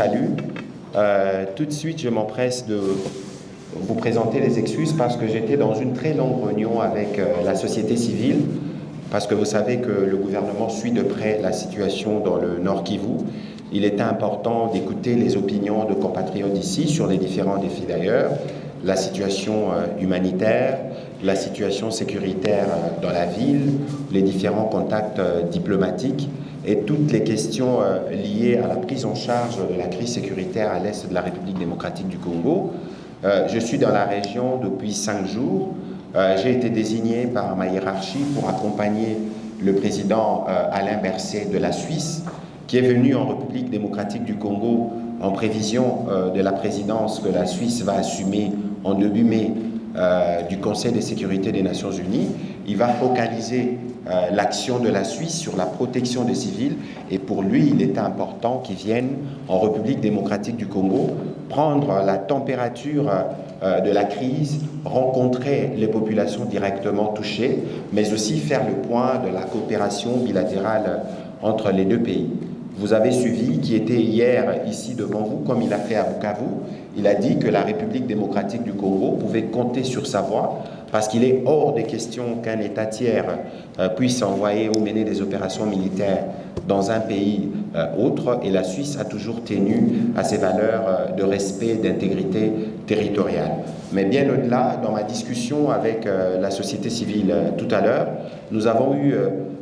salue. Euh, tout de suite, je m'empresse de vous présenter les excuses parce que j'étais dans une très longue réunion avec euh, la société civile, parce que vous savez que le gouvernement suit de près la situation dans le Nord Kivu. Il était important d'écouter les opinions de compatriotes ici sur les différents défis d'ailleurs, la situation humanitaire, la situation sécuritaire dans la ville, les différents contacts diplomatiques et toutes les questions euh, liées à la prise en charge de la crise sécuritaire à l'est de la République démocratique du Congo. Euh, je suis dans la région depuis cinq jours. Euh, j'ai été désigné par ma hiérarchie pour accompagner le président Alain Berset de la Suisse, qui est venu en République démocratique du Congo en prévision de la présidence que la Suisse va assumer en début mai du Conseil de sécurité des Nations Unies. Il va focaliser euh, l'action de la Suisse sur la protection des civils et pour lui, il était important qu'il vienne en République démocratique du Congo prendre la température euh, de la crise, rencontrer les populations directement touchées, mais aussi faire le point de la coopération bilatérale entre les deux pays. Vous avez suivi, qui était hier ici devant vous, comme il a fait à Bukavu, il a dit que la République démocratique du Congo pouvait compter sur sa voix parce qu'il est hors des questions qu'un État tiers euh, puisse envoyer ou mener des opérations militaires dans un pays euh, autre, et la Suisse a toujours tenu à ses valeurs euh, de respect, d'intégrité territoriale. Mais bien au-delà, dans ma discussion avec la société civile tout à l'heure, nous avons eu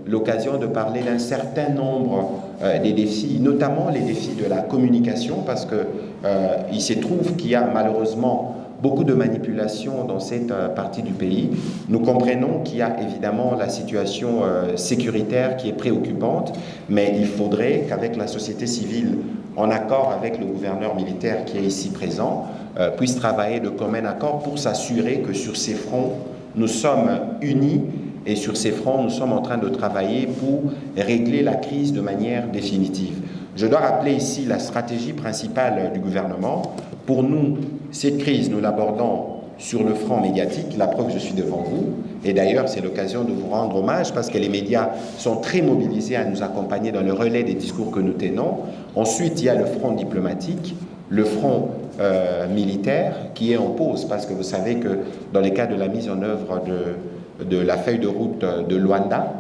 l'occasion de parler d'un certain nombre des défis, notamment les défis de la communication, parce qu'il se trouve qu'il y a malheureusement beaucoup de manipulations dans cette euh, partie du pays. Nous comprenons qu'il y a évidemment la situation euh, sécuritaire qui est préoccupante, mais il faudrait qu'avec la société civile, en accord avec le gouverneur militaire qui est ici présent, euh, puisse travailler de commun accord pour s'assurer que sur ces fronts, nous sommes unis et sur ces fronts, nous sommes en train de travailler pour régler la crise de manière définitive. Je dois rappeler ici la stratégie principale du gouvernement. Pour nous, cette crise, nous l'abordons sur le front médiatique, la preuve, je suis devant vous. Et d'ailleurs, c'est l'occasion de vous rendre hommage parce que les médias sont très mobilisés à nous accompagner dans le relais des discours que nous tenons. Ensuite, il y a le front diplomatique, le front euh, militaire qui est en pause parce que vous savez que dans le cas de la mise en œuvre de, de la feuille de route de Luanda,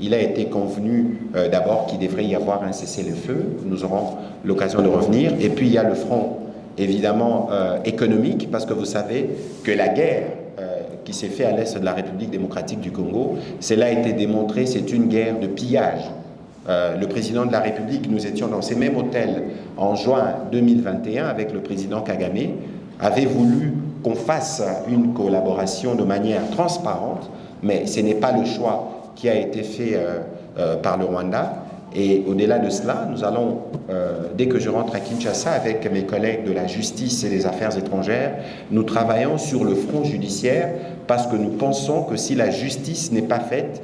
il a été convenu euh, d'abord qu'il devrait y avoir un cessez-le-feu. Nous aurons l'occasion de revenir. Et puis, il y a le front évidemment euh, économique, parce que vous savez que la guerre euh, qui s'est faite à l'est de la République démocratique du Congo, cela a été démontré, c'est une guerre de pillage. Euh, le président de la République, nous étions dans ces mêmes hôtels en juin 2021 avec le président Kagame, avait voulu qu'on fasse une collaboration de manière transparente, mais ce n'est pas le choix qui a été fait par le Rwanda. Et au-delà de cela, nous allons, euh, dès que je rentre à Kinshasa avec mes collègues de la justice et des affaires étrangères, nous travaillons sur le front judiciaire parce que nous pensons que si la justice n'est pas faite,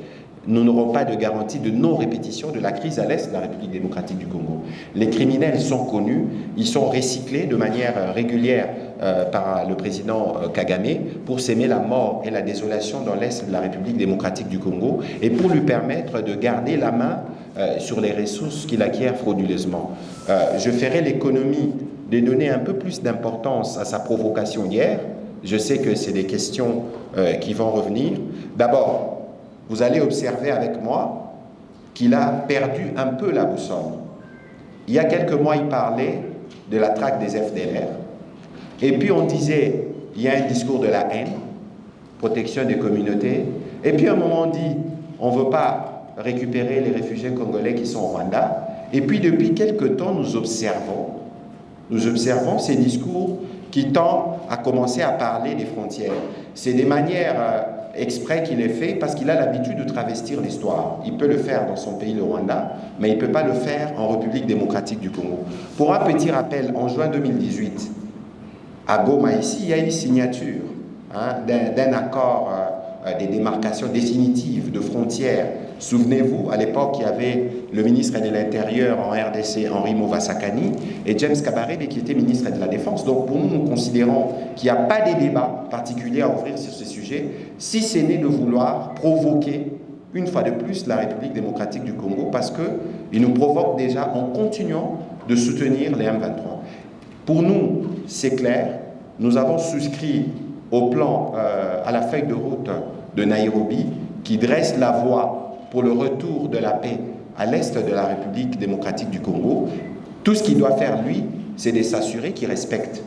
nous n'aurons pas de garantie de non-répétition de la crise à l'est de la République démocratique du Congo. Les criminels sont connus, ils sont recyclés de manière régulière euh, par le président euh, Kagame pour s'aimer la mort et la désolation dans l'est de la République démocratique du Congo et pour lui permettre de garder la main euh, sur les ressources qu'il acquiert frauduleusement. je ferai l'économie de donner un peu plus d'importance à sa provocation hier. Je sais que c'est des questions qui vont revenir. D'abord, vous allez observer avec moi qu'il a perdu un peu la boussole. Il y a quelques mois, il parlait de la traque des FDLR. Et puis on disait, il y a un discours de la haine, protection des communautés. Et puis à un moment, on dit, on ne veut pas récupérer les réfugiés congolais qui sont au Rwanda. Et puis depuis quelques temps, nous observons, nous observons ces discours qui tendent à commencer à parler des frontières. C'est des manières euh, exprès qu'il est fait parce qu'il a l'habitude de travestir l'histoire. Il peut le faire dans son pays, le Rwanda, mais il ne peut pas le faire en République démocratique du Congo. Pour un petit rappel, en juin 2018, à Goma, ici, il y a une signature hein, d'un accord euh, euh, des démarcations définitives de frontières. Souvenez-vous, à l'époque, il y avait le ministre de l'Intérieur en RDC, Henri Movasakani, et James Kabarebe, qui était ministre de la Défense. Donc pour nous, nous considérons qu'il n'y a pas de débat particulier à ouvrir sur ce sujet, si ce n'est de vouloir provoquer une fois de plus la République démocratique du Congo parce qu'il nous provoque déjà en continuant de soutenir les M23. Pour nous, c'est clair, nous avons souscrit au plan, euh, à la feuille de route de Nairobi qui dresse la voie pour le retour de la paix à l'est de la République démocratique du Congo. Tout ce qu'il doit faire, lui, c'est de s'assurer qu'il respecte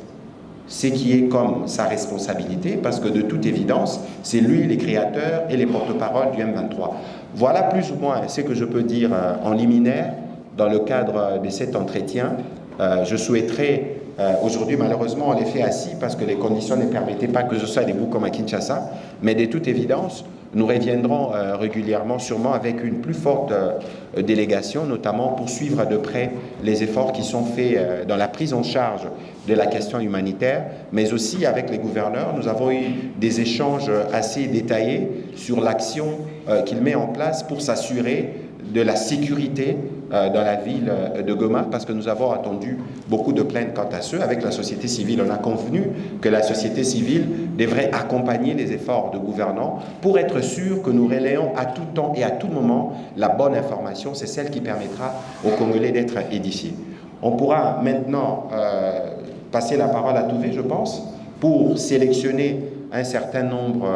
ce qui est comme sa responsabilité, parce que de toute évidence, c'est lui les créateurs et les porte-parole du M23. Voilà plus ou moins ce que je peux dire euh, en liminaire dans le cadre de cet entretien. Euh, je souhaiterais euh, aujourd'hui, malheureusement, on les fait assis parce que les conditions ne permettaient pas que je sois debout comme à Kinshasa. Mais de toute évidence, nous reviendrons euh, régulièrement, sûrement avec une plus forte euh, délégation, notamment pour suivre de près les efforts qui sont faits dans la prise en charge de la question humanitaire, mais aussi avec les gouverneurs. Nous avons eu des échanges assez détaillés sur l'action qu'il met en place pour s'assurer de la sécurité dans la ville euh, de Goma parce que nous avons attendu beaucoup de plaintes quant à ceux. Avec la société civile, on a convenu que la société civile devrait accompagner les efforts de gouvernants pour être sûr que nous relayons à tout temps et à tout moment la bonne information. C'est celle qui permettra aux Congolais d'être édifiés. On pourra maintenant euh, passer la parole à Touvé, je pense, pour sélectionner un certain nombre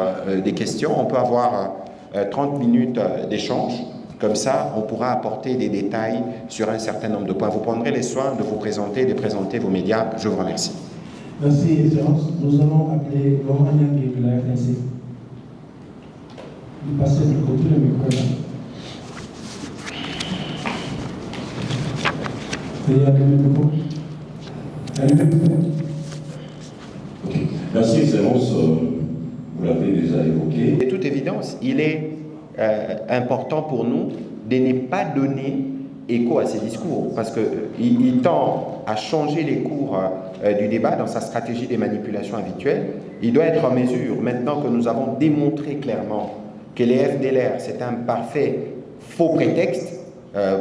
de questions. On peut avoir 30 minutes d'échange. Comme ça, on pourra apporter des détails sur un certain nombre de points. Vous prendrez les soins de vous présenter, de présenter vos médias. Je vous remercie. Merci, Excellence. Nous allons appeler Laurent Yang de la FNC. Vous passez du côté le micro le le. Merci, Excellence. Vous l'avez déjà évoqué. De toute évidence, il est euh, important pour nous de ne pas donner écho à ces discours, parce qu'il euh, il tend à changer les cours euh, du débat dans sa stratégie des manipulations habituelles. Il doit être en mesure, maintenant que nous avons démontré clairement que les FDLR, c'est un parfait faux prétexte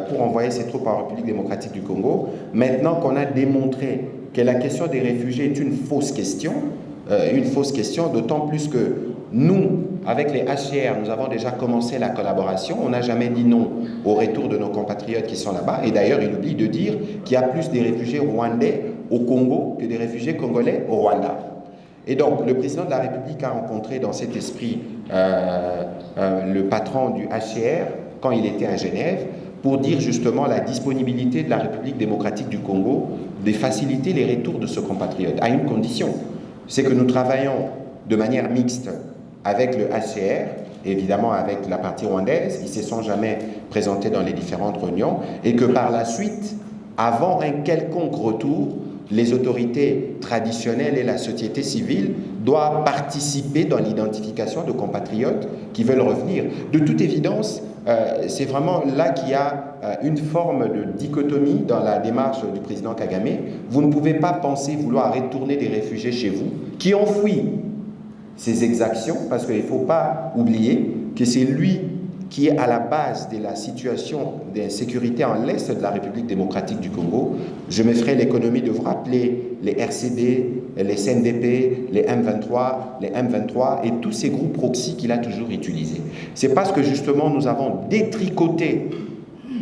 pour envoyer ses troupes en République démocratique du Congo, maintenant qu'on a démontré que la question des réfugiés est une fausse question, une fausse question, d'autant plus que nous, avec les HCR, nous avons déjà commencé la collaboration. On n'a jamais dit non au retour de nos compatriotes qui sont là-bas. Et d'ailleurs, il oublie de dire qu'il y a plus de réfugiés rwandais au Congo que des réfugiés congolais au Rwanda. Et donc, le président de la République a rencontré dans cet esprit euh, euh, le patron du HCR quand il était à Genève pour dire justement la disponibilité de la République démocratique du Congo de faciliter les retours de ce compatriote, à une condition, c'est que nous travaillons de manière mixte avec le HCR, évidemment avec la partie rwandaise, ils ne se sont jamais présentés dans les différentes réunions, et que par la suite, avant un quelconque retour, les autorités traditionnelles et la société civile doivent participer dans l'identification de compatriotes qui veulent revenir. De toute évidence, euh, c'est vraiment là qu'il y a euh, une forme de dichotomie dans la démarche du président Kagame. Vous ne pouvez pas penser vouloir retourner des réfugiés chez vous qui ont fui ces exactions, parce qu'il ne faut pas oublier que c'est lui qui est à la base de la situation d'insécurité en l'Est de la République démocratique du Congo. Je me ferai l'économie de vous rappeler les RCD, les CNDP, les M23, les M23 et tous ces groupes proxy qu'il a toujours utilisés. C'est parce que justement nous avons détricoté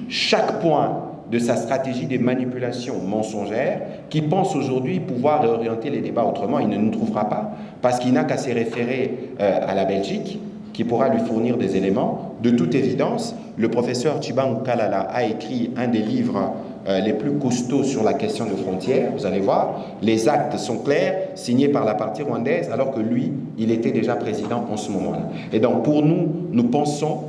chaque point de sa stratégie des manipulations mensongères, qui pense aujourd'hui pouvoir réorienter les débats autrement. Il ne nous trouvera pas, parce qu'il n'a qu'à se référer euh, à la Belgique, qui pourra lui fournir des éléments. De toute évidence, le professeur Chibang Kalala a écrit un des livres euh, les plus costauds sur la question de frontières. Vous allez voir, les actes sont clairs, signés par la partie rwandaise, alors que lui, il était déjà président en ce moment-là. Et donc, pour nous, nous pensons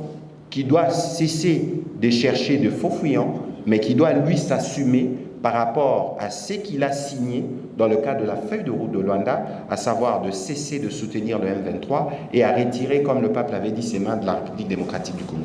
qu'il doit cesser de chercher de faux fuyants, mais qui doit lui s'assumer par rapport à ce qu'il a signé dans le cadre de la feuille de route de Luanda, à savoir de cesser de soutenir le M23 et à retirer, comme le pape l'avait dit, ses mains de la République démocratique du Congo.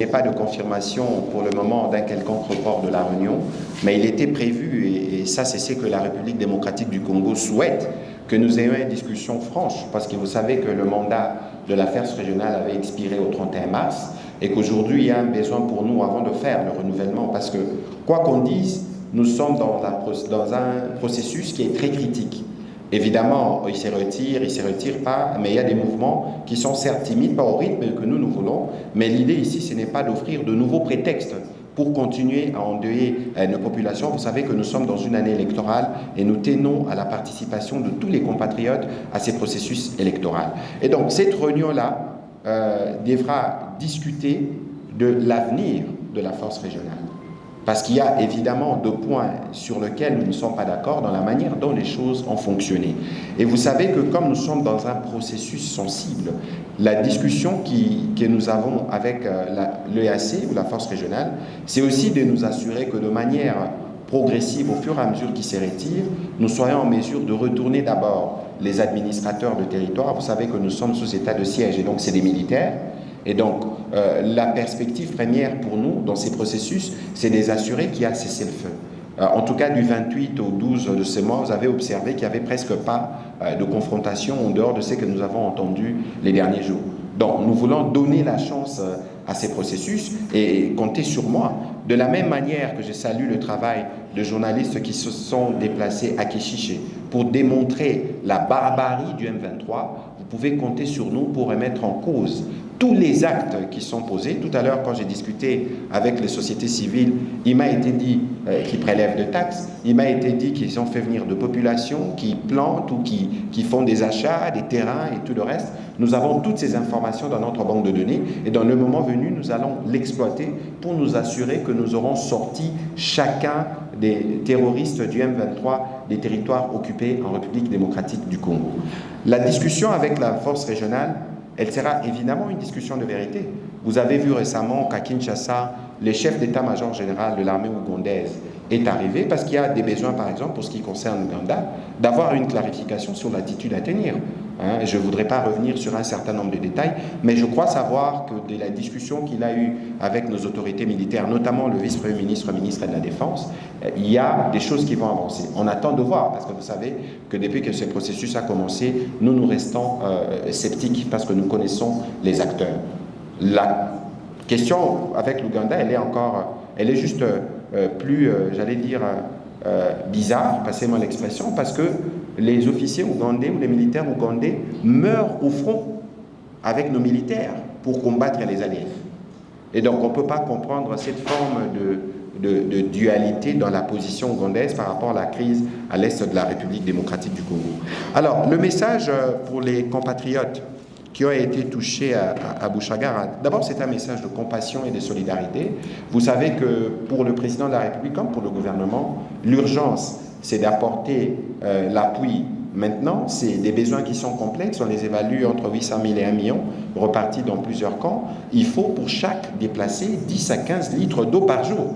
Il n'y a pas de confirmation pour le moment d'un quelconque report de la réunion, mais il était prévu, et, ça c'est ce que la République démocratique du Congo souhaite, que nous ayons une discussion franche, parce que vous savez que le mandat de l'affaire régionale avait expiré au 31 mars, et qu'aujourd'hui il y a un besoin pour nous avant de faire le renouvellement, parce que quoi qu'on dise, nous sommes dans un, dans un processus qui est très critique. Évidemment, ils se retirent, ils ne se retirent pas, mais il y a des mouvements qui sont certes timides, pas au rythme que nous, nous voulons, mais l'idée ici, ce n'est pas d'offrir de nouveaux prétextes pour continuer à endeuiller euh, nos populations. Vous savez que nous sommes dans une année électorale et nous tenons à la participation de tous les compatriotes à ces processus électoraux. Et donc, cette réunion-là euh, devra discuter de l'avenir de la force régionale. Parce qu'il y a évidemment deux points sur lesquels nous ne sommes pas d'accord dans la manière dont les choses ont fonctionné. Et vous savez que comme nous sommes dans un processus sensible, la discussion qui, que nous avons avec euh, l'EAC ou la force régionale, c'est aussi de nous assurer que de manière progressive, au fur et à mesure qu'ils se retirent, nous soyons en mesure de retourner d'abord les administrateurs de territoire. Vous savez que nous sommes sous état de siège et donc c'est des militaires. Et donc, euh, la perspective première pour nous dans ces processus, c'est de assurer qu'il y a cessez-le-feu. Euh, en tout cas, du 28 au 12 de ce mois, vous avez observé qu'il n'y avait presque pas euh, de confrontation en dehors de ce que nous avons entendu les derniers jours. Donc, nous voulons donner la chance à ces processus et compter sur moi. De la même manière que je salue le travail de journalistes qui se sont déplacés à Keshiché pour démontrer la barbarie du M23, vous pouvez compter sur nous pour remettre en cause tous les actes qui sont posés. Tout à l'heure, quand j'ai discuté avec les sociétés civiles, il m'a été dit euh, qu'ils prélèvent de taxes, il m'a été dit qu'ils ont fait venir de populations qui plantent ou qui, qui font des achats, des terrains et tout le reste. Nous avons toutes ces informations dans notre banque de données et dans le moment venu, nous allons l'exploiter pour nous assurer que nous aurons sorti chacun des terroristes du M23 des territoires occupés en République démocratique du Congo. La discussion avec la force régionale elle sera évidemment une discussion de vérité. Vous avez vu récemment qu'à Kinshasa, le chef d'état-major général de l'armée ougandaise est arrivé parce qu'il y a des besoins, par exemple, pour ce qui concerne l'Ouganda, d'avoir une clarification sur l'attitude à tenir. Hein. je ne voudrais pas revenir sur un certain nombre de détails, mais je crois savoir que de la discussion qu'il a eue avec nos autorités militaires, notamment le vice-premier ministre, ministre de la Défense, euh, il y a des choses qui vont avancer. On attend de voir, parce que vous savez que depuis que ce processus a commencé, nous nous restons euh, sceptiques parce que nous connaissons les acteurs. La question avec l'Ouganda, elle est encore, elle est juste euh, plus, j'allais dire, bizarre, passez-moi l'expression, parce que les officiers ougandais ou les militaires ougandais meurent au front avec nos militaires pour combattre les alliés. Et donc on ne peut pas comprendre cette forme de, dualité dans la position ougandaise par rapport à la crise à l'est de la République démocratique du Congo. Alors le message euh, pour les compatriotes qui ont été touchés à, à, Bouchagara, d'abord c'est un message de compassion et de solidarité. Vous savez que pour le président de la République comme pour le gouvernement, l'urgence c'est d'apporter euh, l'appui maintenant. C'est des besoins qui sont complexes, on les évalue entre 800 000 et 1 million, repartis dans plusieurs camps. Il faut pour chaque déplacé 10 à 15 litres d'eau par jour.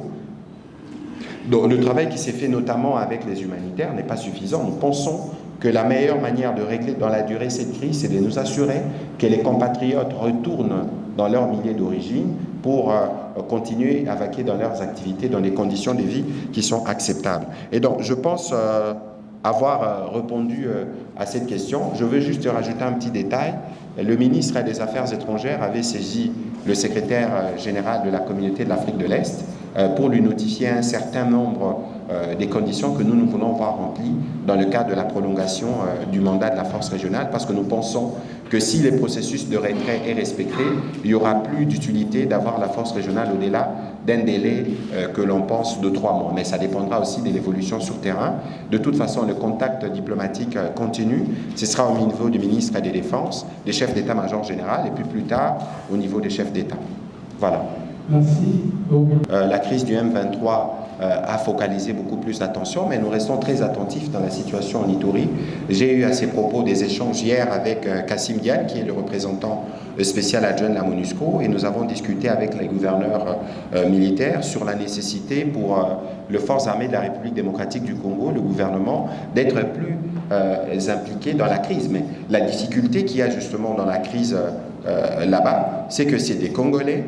Le travail qui s'est fait notamment avec les humanitaires n'est pas suffisant. Nous pensons que la meilleure manière de régler dans la durée cette crise, c'est de nous assurer que les compatriotes retournent dans leur milieu d'origine pour euh, continuer à vaquer dans leurs activités dans des conditions de vie qui sont acceptables. Et donc, je pense euh, avoir euh, répondu à cette question. Je veux juste rajouter un petit détail. Le ministre des Affaires étrangères avait saisi le secrétaire général de la communauté de l'Afrique de l'Est pour lui notifier un certain nombre des conditions que nous, nous voulons voir remplies dans le cadre de la prolongation du mandat de la force régionale, parce que nous pensons que si le processus de retrait est respecté, il n'y aura plus d'utilité d'avoir la force régionale au-delà d'un délai euh, que l'on pense de trois mois. Mais ça dépendra aussi de l'évolution sur terrain. De toute façon, le contact diplomatique euh, continue. Ce sera au niveau du ministre des Défenses, des chefs d'état-major général, et puis plus tard au niveau des chefs d'État. Voilà. Merci. Euh, la crise du M23 euh, a focalisé beaucoup plus d'attention, mais nous restons très attentifs dans la situation en Ituri. J'ai eu à ces propos des échanges hier avec euh, Kassim Dial, qui est le représentant spécial adjoint de la MONUSCO, et nous avons discuté avec les gouverneurs euh, militaires sur la nécessité pour le Force armée de la République démocratique du Congo, le gouvernement, d'être plus impliqué dans la crise. Mais la difficulté qu'il y a justement dans la crise là-bas, c'est que c'est des Congolais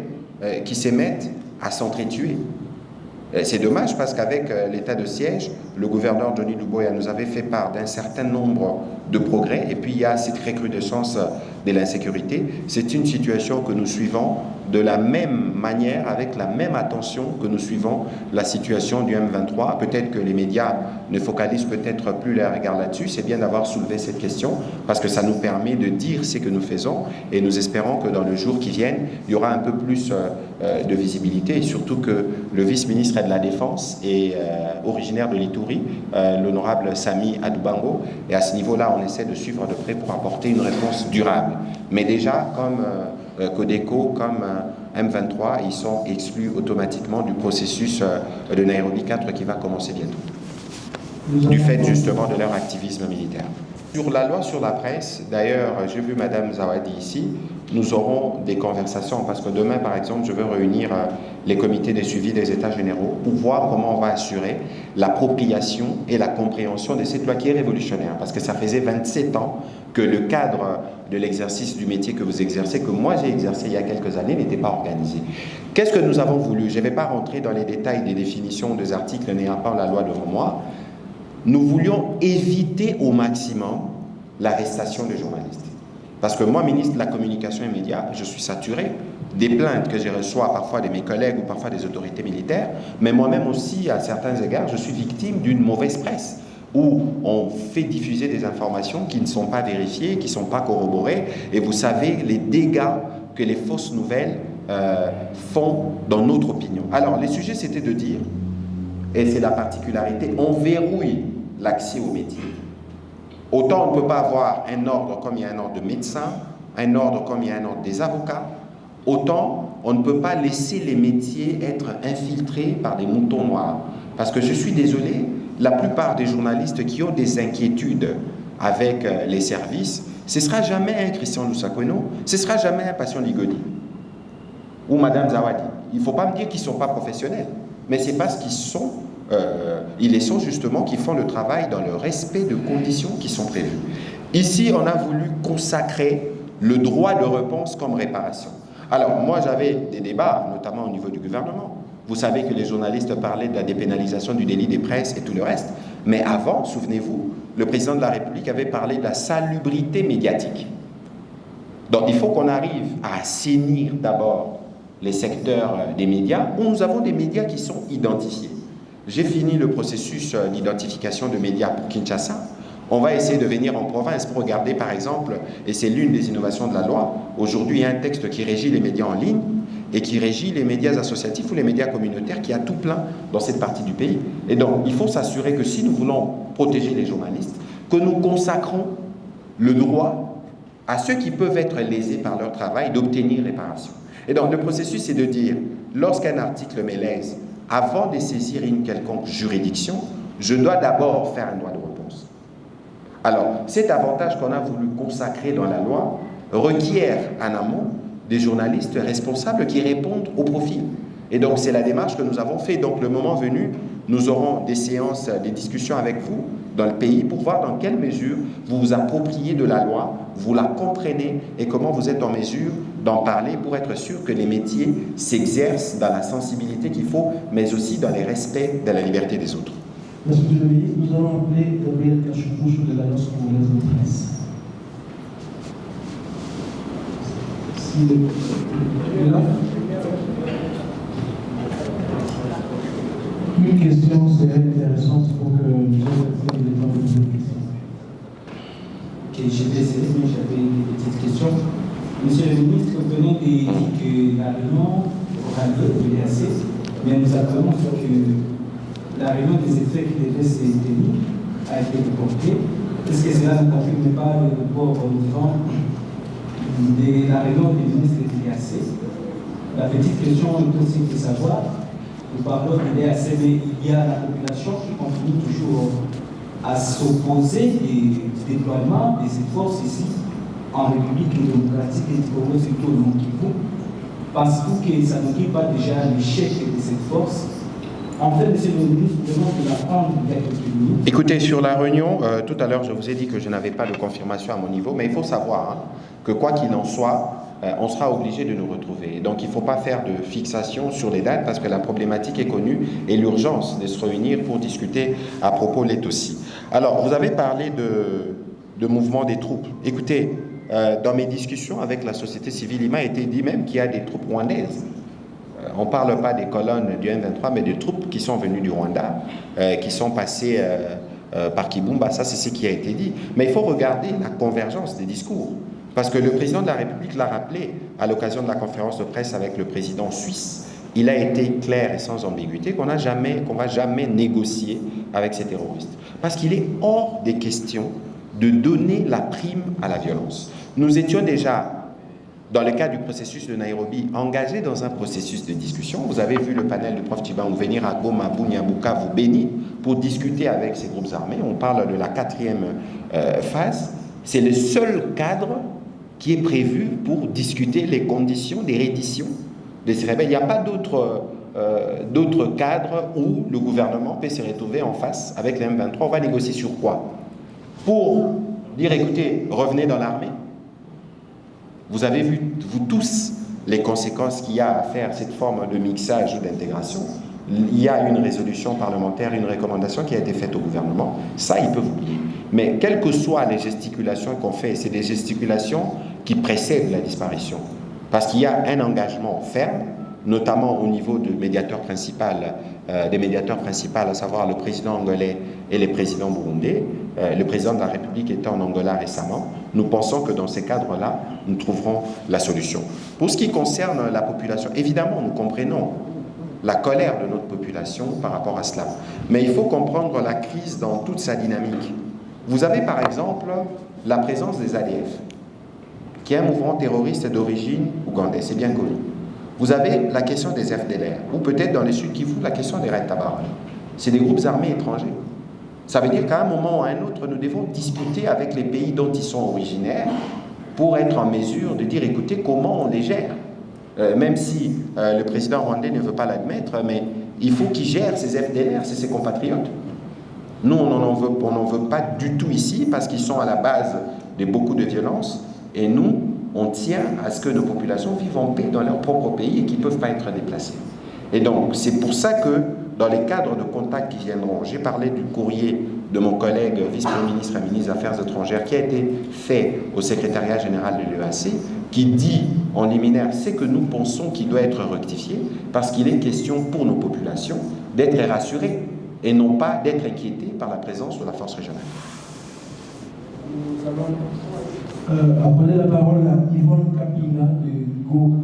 qui s'émettent à s'entretuer. C'est dommage parce qu'avec euh, l'état de siège, le gouverneur Johnny Luboya nous avait fait part d'un certain nombre de progrès, et puis il y a cette recrudescence de l'insécurité. C'est une situation que nous suivons de la même manière, avec la même attention que nous suivons la situation du M23. Peut-être que les médias ne focalisent peut-être plus leur regard là-dessus. C'est bien d'avoir soulevé cette question parce que ça nous permet de dire ce que nous faisons et nous espérons que dans le jour qui viennent, il y aura un peu plus euh, euh, de visibilité et surtout que le vice-ministre de la Défense est euh, originaire de l'Itourie, l'honorable Sami Adoubango. Et à ce niveau-là, on essaie de suivre de près pour apporter une réponse durable. Mais déjà, comme euh, Codeco comme euh, M23, ils sont exclus automatiquement du processus euh, de Nairobi 4 qui va commencer bientôt, du fait justement de leur activisme militaire. Sur la loi sur la presse, d'ailleurs, j'ai vu Madame Zawadi ici, nous aurons des conversations parce que demain, par exemple, je veux réunir les comités de suivi des États généraux pour voir comment on va assurer l'appropriation et la compréhension de cette loi qui est révolutionnaire parce que ça faisait 27 ans que le cadre de l'exercice du métier que vous exercez, que moi j'ai exercé il y a quelques années, n'était pas organisé. Qu'est-ce que nous avons voulu? Je ne vais pas rentrer dans les détails des définitions des articles n'ayant pas la loi devant moi. Nous voulions éviter au maximum l'arrestation des journalistes. Parce que moi, ministre de la Communication et Médias, je suis saturé des plaintes que je reçois parfois de mes collègues ou parfois des autorités militaires, mais moi-même aussi, à certains égards, je suis victime d'une mauvaise presse où on fait diffuser des informations qui ne sont pas vérifiées, qui ne sont pas corroborées, et vous savez les dégâts que les fausses nouvelles euh, font dans notre opinion. Alors, les sujets, c'était de dire, et c'est la particularité, on verrouille l'accès aux métiers. Autant on ne peut pas avoir un ordre comme il y a un ordre de médecins, un ordre comme il y a un ordre des avocats, autant on ne peut pas laisser les métiers être infiltrés par des moutons noirs. Parce que je suis désolé, la plupart des journalistes qui ont des inquiétudes avec euh, les services, ce ne sera jamais un Christian Lusakono, ce ne sera jamais un Passion Ligoni ou Madame Zawadi. Il ne faut pas me dire qu'ils ne sont pas professionnels, mais c'est parce qu'ils sont, euh, ils sont justement, qui font le travail dans le respect de conditions qui sont prévues. Ici, on a voulu consacrer le droit de réponse comme réparation. Alors, moi, j'avais des débats, notamment au niveau du gouvernement, vous savez que les journalistes parlaient de la dépénalisation du délit des presses et tout le reste. Mais avant, souvenez-vous, le président de la République avait parlé de la salubrité médiatique. Donc il faut qu'on arrive à assainir d'abord les secteurs euh, des médias où nous avons des médias qui sont identifiés. J'ai fini le processus euh, d'identification de médias pour Kinshasa. On va essayer de venir en province pour regarder par exemple, et c'est l'une des innovations de la loi, aujourd'hui il y a un texte qui régit les médias en ligne, et qui régit les médias associatifs ou les médias communautaires qui a tout plein dans cette partie du pays. Et donc, il faut s'assurer que si nous voulons protéger les journalistes, que nous consacrons le droit à ceux qui peuvent être lésés par leur travail d'obtenir réparation. Et donc, le processus, c'est de dire, lorsqu'un article me lèse, avant de saisir une quelconque juridiction, je dois d'abord faire un droit de réponse. Alors, cet avantage qu'on a voulu consacrer dans la loi requiert en amont des journalistes responsables qui répondent au profil. Et donc, c'est la démarche que nous avons fait. Donc, le moment venu, nous aurons des séances, des discussions avec vous dans le pays pour voir dans quelle mesure vous vous appropriez de la loi, vous la comprenez et comment vous êtes en mesure d'en parler pour être sûr que les métiers s'exercent dans la sensibilité qu'il faut, mais aussi dans les respects de la liberté des autres. Monsieur le ministre, nous allons appeler Gabriel Cachoubouche de l'Alliance congolaise de presse. Une question serait intéressante pour que nous ayons le temps de poser Ok, j'étais mais j'avais une petite question. Monsieur le ministre, vous venez de dire que la réunion aura lieu de l'EAC, mais nous apprenons que la réunion des effets qui devait se a été reportée. Est-ce que cela ne confirme pas le report vivant de la réunion des ministres de l'IAC. La petite question est aussi de savoir, nous parlons de l'IAC, mais il y a la population qui continue toujours à s'opposer au déploiement de ces forces ici en République démocratique et du Congo, surtout au Kivu, parce que ça ne pas déjà l'échec de cette force en fait, Monsieur le ministre, de Écoutez, sur la réunion, euh, tout à l'heure, je vous ai dit que je n'avais pas de confirmation à mon niveau, mais il faut savoir hein, que quoi qu'il en soit, euh, on sera obligé de nous retrouver. Donc il ne faut pas faire de fixation sur les dates parce que la problématique est connue et l'urgence de se réunir pour discuter à propos l'est aussi. Alors, vous avez parlé de mouvement des troupes. Écoutez, euh, dans mes discussions avec la société civile, il m'a été dit même qu'il y a des troupes rwandaises. Euh, on ne parle pas des colonnes du M23, mais des troupes qui sont venues du Rwanda, qui sont passées par Kibumba. Ça, c'est ce qui a été dit. Mais il faut regarder la convergence des discours. Parce que le président de la République l'a rappelé à l'occasion de la conférence de presse avec le président suisse. Il a été clair et sans ambiguïté qu'on jamais, qu'on va jamais négocier avec ces terroristes. Parce qu'il est hors des questions de donner la prime à la violence. Nous étions déjà, dans le cadre du processus de Nairobi, engagés dans un processus de discussion. Vous avez vu le panel du prof Tiban venir à Goma, Bunyambuka, vous Béni, pour discuter avec ces groupes armés. On parle de la quatrième euh, phase. C'est le seul cadre qui est prévu pour discuter les conditions des redditions de ces rebelles. Il n'y a pas d'autre euh, cadre où le gouvernement peut se retrouver en face avec les M23. On va négocier sur quoi? Pour dire, écoutez, revenez dans l'armée. Vous avez vu, vous tous, les conséquences qu'il y a à faire cette forme de mixage ou d'intégration. Il y a une résolution parlementaire, une recommandation qui a été faite au gouvernement. Ça, ils peuvent oublier. Mais quelles que soient les gesticulations qu'on fait, c'est des gesticulations qui précèdent la disparition. Parce qu'il y a un engagement ferme, notamment au niveau euh, des médiateurs principaux, à savoir le président angolais et le président burundais. Euh, le président de la République était en Angola récemment. Nous pensons que dans ces cadres-là, nous trouverons la solution. Pour ce qui concerne la population, évidemment, nous comprenons la colère de notre population par rapport à cela. Mais il faut comprendre la crise dans toute sa dynamique. Vous avez par exemple la présence des ADF qui est un mouvement terroriste d'origine ougandaise, c'est bien connu. Vous avez la question des FDLR, ou peut-être dans les Sud Kivu, la question des Red Tabac. C'est des groupes armés étrangers. Ça veut dire qu'à un moment ou à un autre, nous devons discuter avec les pays dont ils sont originaires pour être en mesure de dire, écoutez, comment on les gère euh, Même si euh, le président rwandais ne veut pas l'admettre, mais il faut qu'il gère ces FDLR, c'est ses compatriotes. Nous, on n'en veut, veut, pas du tout ici parce qu'ils sont à la base de beaucoup de violences. Et nous, on tient à ce que nos populations vivent en paix dans leur propre pays et qu'ils ne peuvent pas être déplacés. Et donc, c'est pour ça que, dans les cadres de contact qui viendront, j'ai parlé du courrier de mon collègue vice-premier ministre et ministre des Affaires étrangères qui a été fait au secrétariat général de l'EAC, qui dit en liminaire ce que nous pensons qui doit être rectifié, parce qu'il est question pour nos populations d'être rassurées et non pas d'être inquiétées par la présence de la force régionale. Euh, la parole à Yvonne Capina de Go